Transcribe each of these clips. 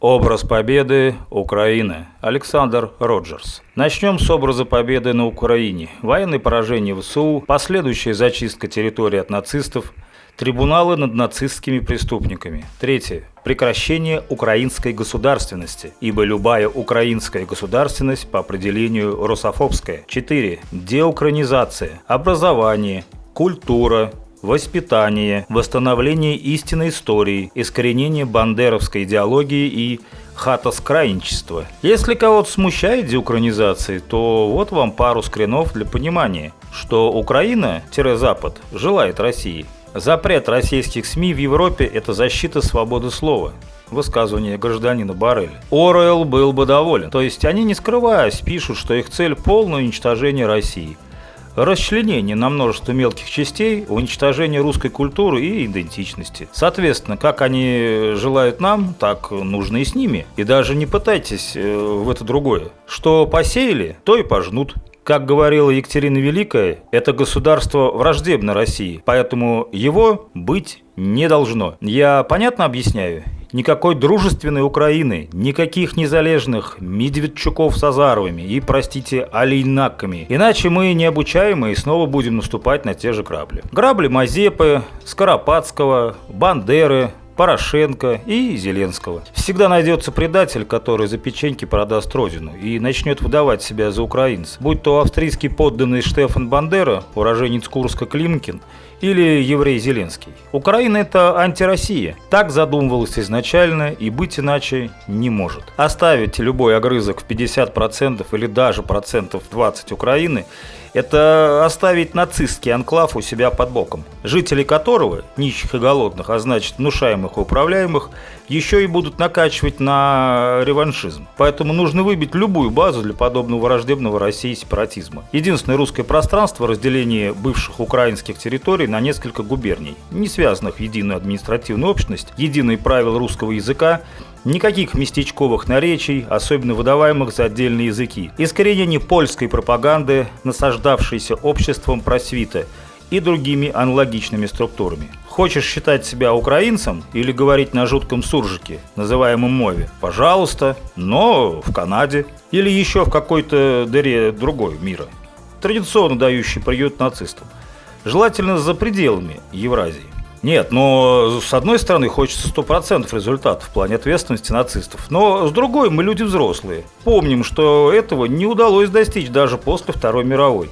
Образ победы Украины. Александр Роджерс. Начнем с образа победы на Украине. Военное поражение ВСУ, последующая зачистка территории от нацистов, трибуналы над нацистскими преступниками. Третье. Прекращение украинской государственности, ибо любая украинская государственность по определению русофобская. Четыре. Деукранизация. Образование, культура, воспитание, восстановление истинной истории, искоренение бандеровской идеологии и хатоскрайничества. Если кого-то смущает деукранизация, то вот вам пару скринов для понимания, что Украина-Запад желает России. Запрет российских СМИ в Европе – это защита свободы слова высказывание гражданина Барреля. Оруэлл был бы доволен. То есть они, не скрываясь, пишут, что их цель – полное уничтожение России – расчленение на множество мелких частей, уничтожение русской культуры и идентичности. Соответственно, как они желают нам, так нужно и с ними. И даже не пытайтесь э, в это другое. Что посеяли, то и пожнут. Как говорила Екатерина Великая, это государство враждебно России, поэтому его быть не должно. Я понятно объясняю? Никакой дружественной Украины, никаких незалежных Медведчуков с Азаровыми и, простите, Алейнаками. Иначе мы необучаемые снова будем наступать на те же грабли. Грабли Мазепы, Скоропадского, Бандеры, Порошенко и Зеленского. Всегда найдется предатель, который за печеньки продаст родину и начнет выдавать себя за украинца. Будь то австрийский подданный Штефан Бандера, уроженец Курска Климкин, или еврей Зеленский. Украина – это антироссия. Так задумывалось изначально и быть иначе не может. Оставить любой огрызок в 50% или даже процентов 20 Украины это оставить нацистский анклав у себя под боком, жители которого, нищих и голодных, а значит внушаемых и управляемых, еще и будут накачивать на реваншизм. Поэтому нужно выбить любую базу для подобного враждебного России сепаратизма. Единственное русское пространство – разделение бывших украинских территорий на несколько губерний, не связанных в единую административную общность, единые правила русского языка, Никаких местечковых наречий, особенно выдаваемых за отдельные языки. Искоренение польской пропаганды, насаждавшейся обществом просвита и другими аналогичными структурами. Хочешь считать себя украинцем или говорить на жутком суржике, называемом мове? Пожалуйста, но в Канаде или еще в какой-то дыре другой мира, традиционно дающий приют нацистам. Желательно за пределами Евразии. Нет, но с одной стороны хочется 100% результатов в плане ответственности нацистов, но с другой мы люди взрослые. Помним, что этого не удалось достичь даже после Второй мировой.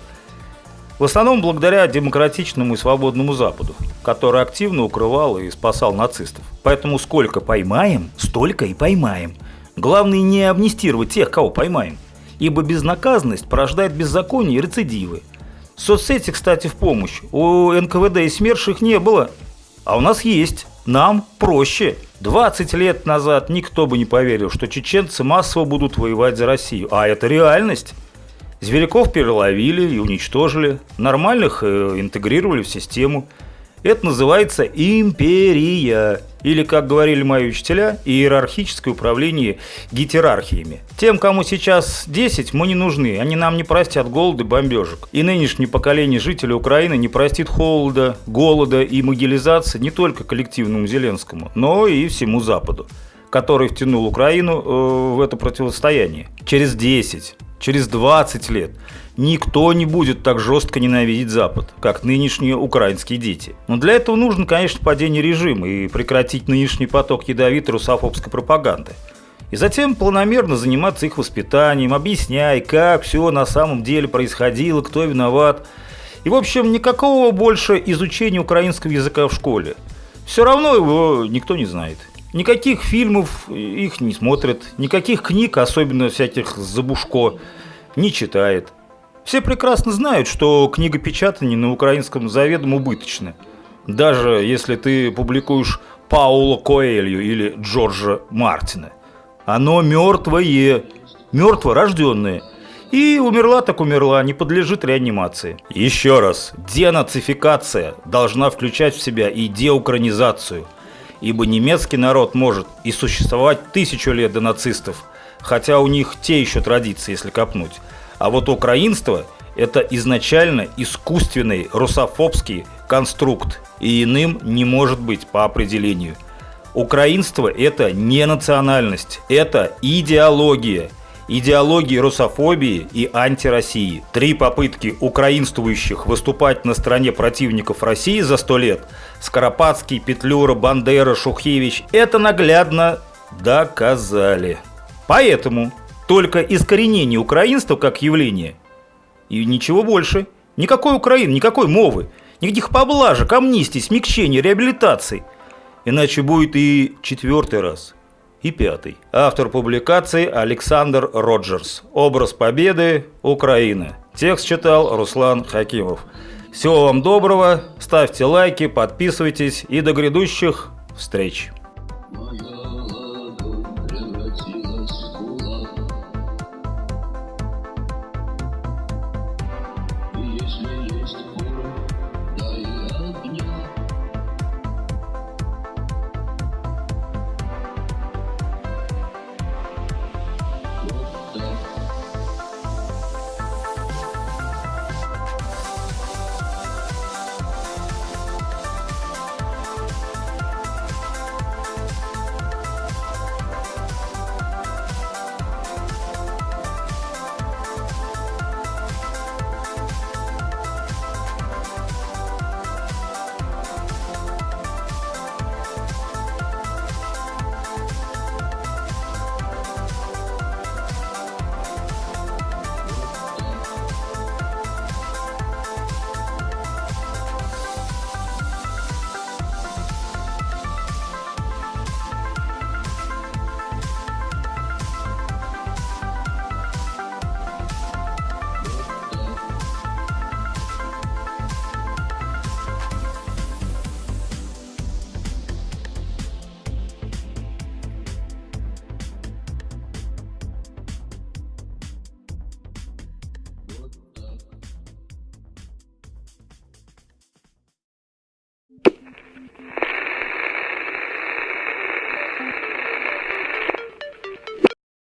В основном благодаря демократичному и свободному Западу, который активно укрывал и спасал нацистов. Поэтому сколько поймаем, столько и поймаем. Главное не амнистировать тех, кого поймаем. Ибо безнаказанность порождает беззаконие и рецидивы. Соцсети, кстати, в помощь. У НКВД и СМЕРШ их не было, а у нас есть. Нам проще. 20 лет назад никто бы не поверил, что чеченцы массово будут воевать за Россию. А это реальность. Зверяков переловили и уничтожили. Нормальных э, интегрировали в систему. Это называется империя. Или, как говорили мои учителя, иерархическое управление гетерархиями. Тем, кому сейчас 10, мы не нужны, они нам не простят голода и бомбежек. И нынешнее поколение жителей Украины не простит холода, голода и могилизации не только коллективному Зеленскому, но и всему Западу, который втянул Украину э, в это противостояние. Через 10, через 20 лет никто не будет так жестко ненавидеть Запад, как нынешние украинские дети. Но для этого нужно, конечно, падение режима и прекратить нынешний поток ядовитой русофобской пропаганды. И затем планомерно заниматься их воспитанием, объясняя, как все на самом деле происходило, кто виноват. И, в общем, никакого больше изучения украинского языка в школе. Все равно его никто не знает. Никаких фильмов их не смотрят, никаких книг, особенно всяких забушко, не читает. Все прекрасно знают, что книгопечатание на украинском заведомо убыточно. Даже если ты публикуешь Паула Коэлью или Джорджа Мартина. Оно мертвое, мертворожденное. И умерла так умерла, не подлежит реанимации. Еще раз, денацификация должна включать в себя и деукранизацию. Ибо немецкий народ может и существовать тысячу лет до нацистов, хотя у них те еще традиции, если копнуть. А вот украинство – это изначально искусственный русофобский конструкт, и иным не может быть по определению. Украинство – это не национальность, это идеология. Идеологии русофобии и антироссии. Три попытки украинствующих выступать на стороне противников России за сто лет – Скоропадский, Петлюра, Бандера, Шухевич – это наглядно доказали. Поэтому только искоренение украинства как явление и ничего больше. Никакой Украины, никакой мовы, никаких поблажек, амнистий, смягчений, реабилитаций. Иначе будет и четвертый раз, и пятый. Автор публикации Александр Роджерс. Образ победы Украины. Текст читал Руслан Хакимов. Всего вам доброго, ставьте лайки, подписывайтесь и до грядущих встреч.